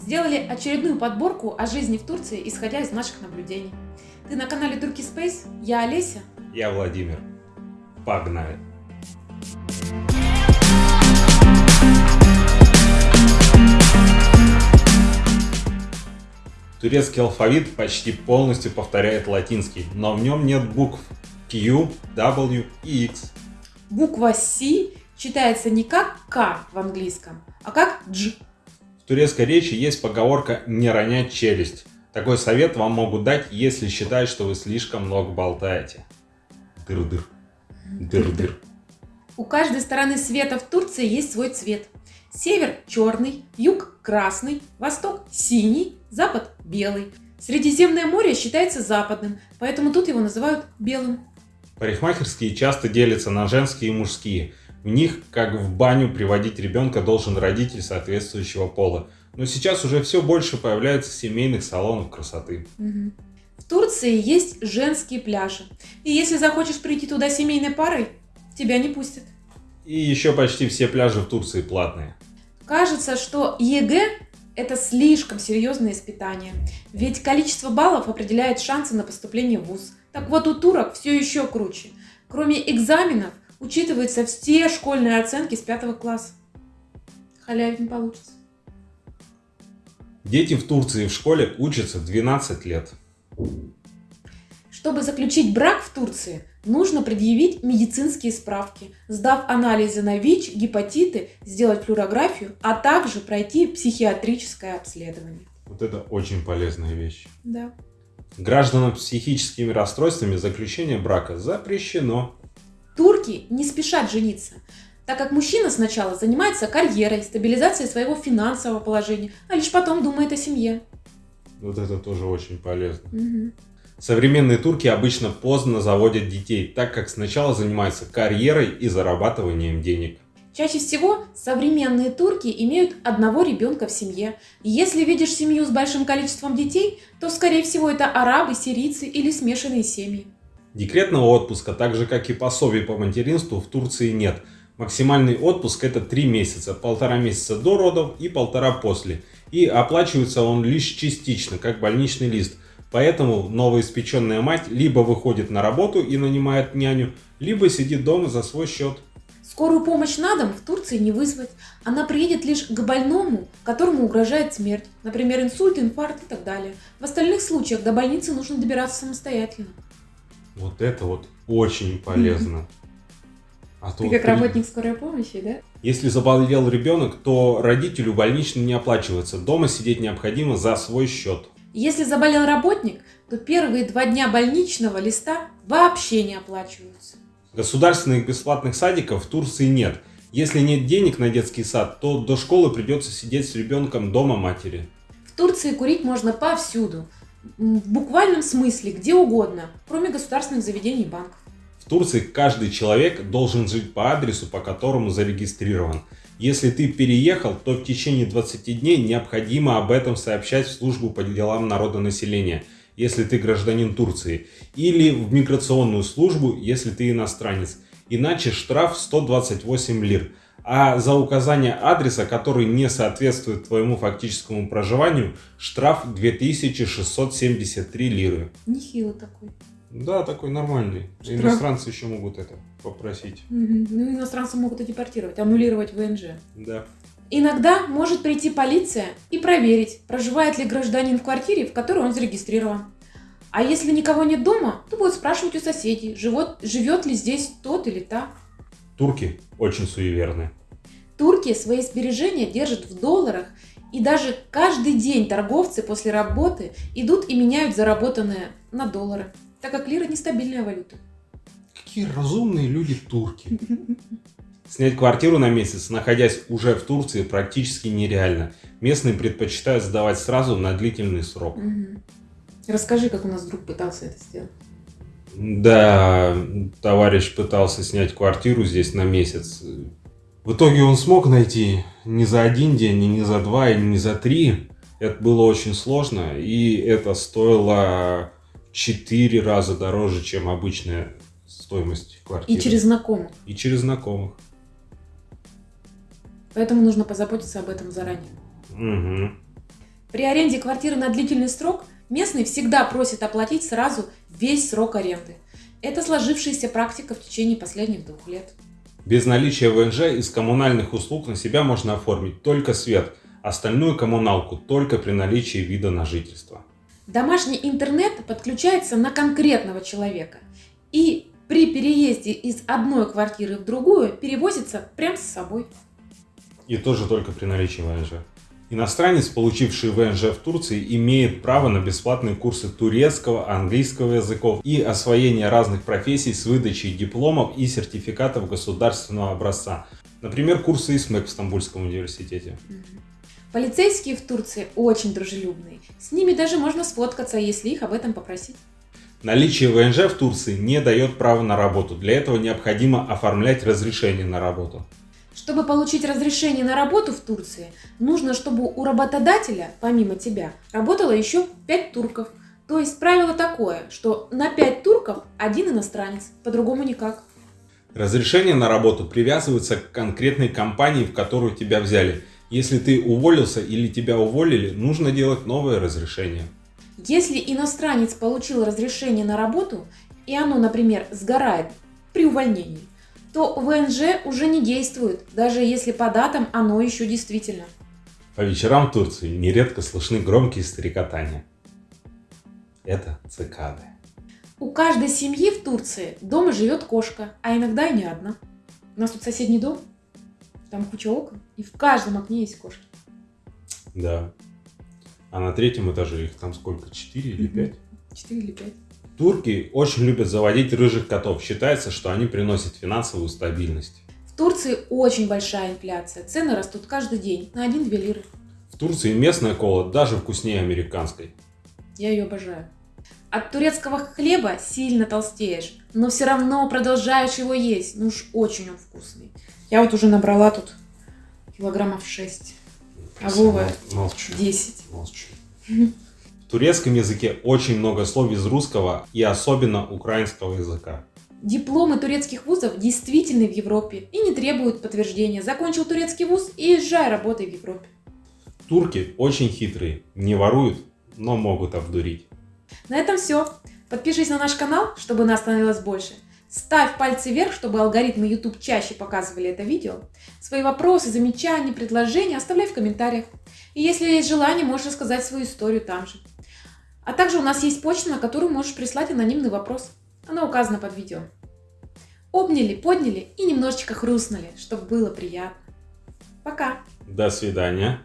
сделали очередную подборку о жизни в Турции, исходя из наших наблюдений. Ты на канале Turkey Space, я Олеся. Я Владимир. Погнали! Турецкий алфавит почти полностью повторяет латинский, но в нем нет букв Q, W и X. Буква C читается не как К в английском, а как Дж. Турецкой речи есть поговорка «не ронять челюсть». Такой совет вам могут дать, если считают, что вы слишком много болтаете. Дыр-дыр. Дыр-дыр. У каждой стороны света в Турции есть свой цвет. Север черный, юг красный, восток синий, запад белый. Средиземное море считается западным, поэтому тут его называют белым. Парикмахерские часто делятся на женские и мужские. В них, как в баню, приводить ребенка должен родитель соответствующего пола. Но сейчас уже все больше появляется семейных салонов красоты. В Турции есть женские пляжи. И если захочешь прийти туда семейной парой, тебя не пустят. И еще почти все пляжи в Турции платные. Кажется, что ЕГЭ – это слишком серьезное испытание. Ведь количество баллов определяет шансы на поступление в ВУЗ. Так вот, у турок все еще круче. Кроме экзаменов, учитываются все школьные оценки с пятого класса. Халявить не получится. Дети в Турции в школе учатся 12 лет. Чтобы заключить брак в Турции, нужно предъявить медицинские справки, сдав анализы на ВИЧ, гепатиты, сделать флюорографию, а также пройти психиатрическое обследование. Вот это очень полезная вещь. Да. Гражданам с психическими расстройствами заключение брака запрещено. Турки не спешат жениться, так как мужчина сначала занимается карьерой, стабилизацией своего финансового положения, а лишь потом думает о семье. Вот это тоже очень полезно. Мгм. Современные турки обычно поздно заводят детей, так как сначала занимаются карьерой и зарабатыванием денег. Чаще всего современные турки имеют одного ребенка в семье. И Если видишь семью с большим количеством детей, то, скорее всего, это арабы, сирийцы или смешанные семьи. Декретного отпуска, так же как и пособий по материнству, в Турции нет. Максимальный отпуск это 3 месяца, полтора месяца до родов и полтора после. И оплачивается он лишь частично, как больничный лист. Поэтому новоиспеченная мать либо выходит на работу и нанимает няню, либо сидит дома за свой счет. Скорую помощь на дом в Турции не вызвать. Она приедет лишь к больному, которому угрожает смерть. Например, инсульт, инфаркт и так далее. В остальных случаях до больницы нужно добираться самостоятельно. Вот это вот очень полезно. А то Ты вот как при- работник скорой помощи, да? Если заболел ребенок, то родителю больничный не оплачивается. Дома сидеть необходимо за свой счет. Если заболел работник, то первые два дня больничного листа вообще не оплачиваются. Государственных бесплатных садиков в Турции нет. Если нет денег на детский сад, то до школы придется сидеть с ребенком дома матери. В Турции курить можно повсюду. В буквальном смысле, где угодно, кроме государственных заведений и банков. В Турции каждый человек должен жить по адресу, по которому зарегистрирован. Если ты переехал, то в течение 20 дней необходимо об этом сообщать в службу по делам народонаселения, если ты гражданин Турции, или в миграционную службу, если ты иностранец. Иначе штраф 128 лир. А за указание адреса, который не соответствует твоему фактическому проживанию, штраф 2673 лиры. Нехило такой. Да, такой нормальный. Штраф. Иностранцы еще могут это попросить. Мгм. Ну, иностранцев могут и депортировать, аннулировать ВНЖ. Да. Иногда может прийти полиция и проверить, проживает ли гражданин в квартире, в которой он зарегистрирован. А если никого нет дома, то будет спрашивать у соседей, живет, живет ли здесь тот или та. Турки очень суеверны. Турки свои сбережения держат в долларах, и даже каждый день торговцы после работы идут и меняют заработанное на доллары, так как лира нестабильная валюта. Какие разумные люди турки. Снять квартиру на месяц, находясь уже в Турции, практически нереально. Местные предпочитают сдавать сразу на длительный срок. Расскажи, как у нас друг пытался это сделать. Да, товарищ пытался снять квартиру здесь на месяц. В итоге он смог найти не за один день, и не за два, и не за три. Это было очень сложно, и это стоило в четыре раза дороже, чем обычная стоимость квартиры. И через знакомых. И через знакомых. Поэтому нужно позаботиться об этом заранее. Мгм. При аренде квартиры на длительный срок местный всегда просит оплатить сразу весь срок аренды. Это сложившаяся практика в течение последних двух лет. Без наличия ВНЖ из коммунальных услуг на себя можно оформить только свет, остальную коммуналку только при наличии вида на жительство. Домашний интернет подключается на конкретного человека и при переезде из одной квартиры в другую перевозится прямо с собой. И тоже только при наличии ВНЖ. Иностранец, получивший ВНЖ в Турции, имеет право на бесплатные курсы турецкого, английского языков и освоение разных профессий с выдачей дипломов и сертификатов государственного образца. Например, курсы ИСМЭК в Стамбульском университете. Полицейские в Турции очень дружелюбные. С ними даже можно сфоткаться, если их об этом попросить. Наличие ВНЖ в Турции не дает права на работу. Для этого необходимо оформлять разрешение на работу. Чтобы получить разрешение на работу в Турции, нужно, чтобы у работодателя, помимо тебя, работало еще 5 турков. То есть правило такое, что на 5 турков один иностранец, по-другому никак. Разрешение на работу привязывается к конкретной компании, в которую тебя взяли. Если ты уволился или тебя уволили, нужно делать новое разрешение. Если иностранец получил разрешение на работу, и оно, например, сгорает при увольнении, то ВНЖ уже не действует, даже если по датам оно еще действительно. По вечерам в Турции нередко слышны громкие стрекотания. Это цикады. У каждой семьи в Турции дома живет кошка, а иногда и не одна. У нас тут соседний дом, там куча окон, и в каждом окне есть кошки. Да. А на третьем этаже их там сколько? Четыре или пять? Четыре или пять. Турки очень любят заводить рыжих котов. Считается, что они приносят финансовую стабильность. В Турции очень большая инфляция. Цены растут каждый день на 1-2 лиры. В Турции местная кола даже вкуснее американской. Я ее обожаю. От турецкого хлеба сильно толстеешь, но все равно продолжаешь его есть. Ну уж очень он вкусный. Я вот уже набрала тут килограммов 6. А Вова Молчу. 10. Молчу. В турецком языке очень много слов из русского и особенно украинского языка. Дипломы турецких вузов действительны в Европе и не требуют подтверждения. Закончил турецкий вуз и езжай, работай в Европе. Турки очень хитрые, не воруют, но могут обдурить. На этом все. Подпишись на наш канал, чтобы нас становилось больше. Ставь пальцы вверх, чтобы алгоритмы YouTube чаще показывали это видео. Свои вопросы, замечания, предложения оставляй в комментариях. И если есть желание, можешь рассказать свою историю там же. А также у нас есть почта, на которую можешь прислать анонимный вопрос. Она указана под видео. Обняли, подняли и немножечко хрустнули, чтобы было приятно. Пока! До свидания.